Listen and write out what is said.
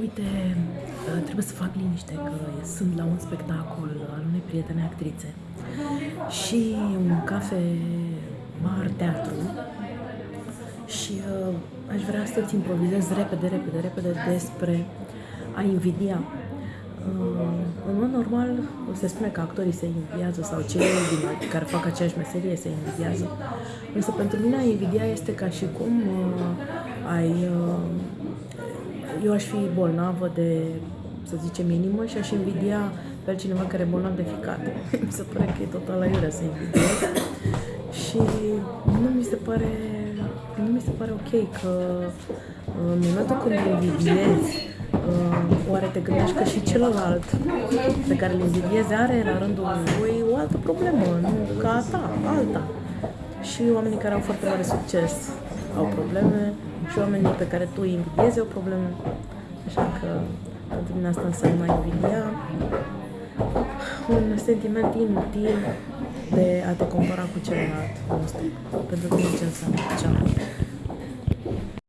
Uite, uh, trebuie să fac liniște că sunt la un spectacol al unei prietene actrițe și un cafe bar teatru și uh, aș vrea să-ți improvizez repede, repede, repede despre a invidia. Uh, în mod normal se spune că actorii se invidiază sau cei din, care fac aceeași meserie se invidiază. Însă pentru mine a invidia este ca și cum uh, ai uh, eu aș fi bolnavă de, să zicem, inimă și aș invidia pe cineva care e bolnav de ficat. mi se pare că e total la iurea să invidiez. Și nu mi se pare, nu mi se pare ok că în momentul când invidiezi, uh, oare te gândești că și celălalt pe care îl invidiezi are la rândul lui o altă problemă, nu ca a ta, alta. Și oamenii care au foarte mare succes au probleme, și oamenii pe care tu îi invidiezi au probleme. Așa că pentru mine asta înseamnă invidia. Un sentiment inutil de a te compara cu celălalt nostru. Pentru mine ce înseamnă? Ceau.